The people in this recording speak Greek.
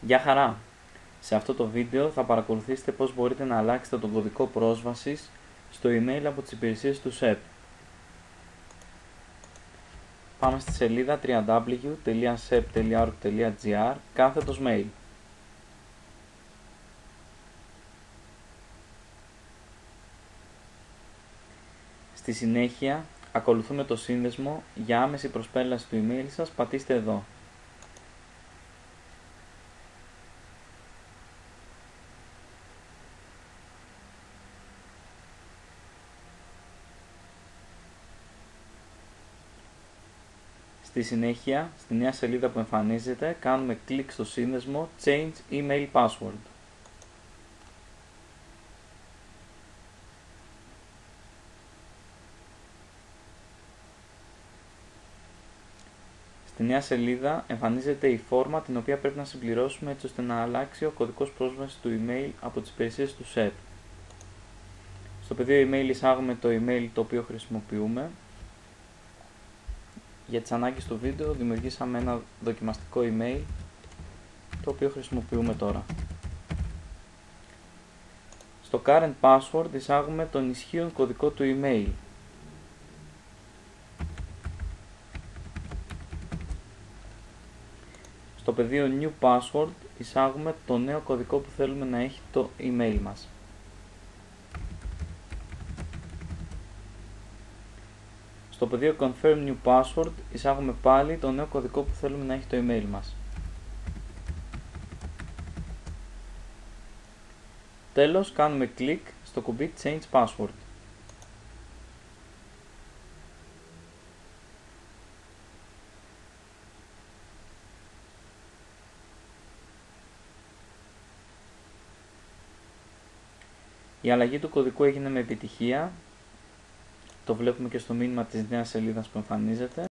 Γεια χαρά! Σε αυτό το βίντεο θα παρακολουθήσετε πώς μπορείτε να αλλάξετε τον κωδικό πρόσβασης στο email από τις υπηρεσίες του SEP. Πάμε στη σελίδα www.sep.org.gr κάθετος mail. Στη συνέχεια, ακολουθούμε το σύνδεσμο για άμεση προσπέλαση του email σας, πατήστε εδώ. Στη συνέχεια, στη νέα σελίδα που εμφανίζεται, κάνουμε κλικ στο σύνδεσμο Change Email Password. Στη νέα σελίδα εμφανίζεται η φόρμα την οποία πρέπει να συμπληρώσουμε έτσι ώστε να αλλάξει ο κωδικός πρόσβασης του email από τις υπηρεσίες του SEP. Στο πεδίο email εισάγουμε το email το οποίο χρησιμοποιούμε για τις ανάγκες του βίντεο δημιουργήσαμε ένα δοκιμαστικό email το οποίο χρησιμοποιούμε τώρα. Στο current password εισάγουμε τον ισχύον κωδικό του email. Στο πεδίο new password εισάγουμε το νέο κωδικό που θέλουμε να έχει το email μας. Στο πεδίο Confirm New Password εισάγουμε πάλι το νέο κωδικό που θέλουμε να έχει το email μας. Τέλος κάνουμε κλικ στο κουμπί Change Password. Η αλλαγή του κωδικού έγινε με επιτυχία το βλέπουμε και στο μήνυμα της νέας σελίδας που εμφανίζεται.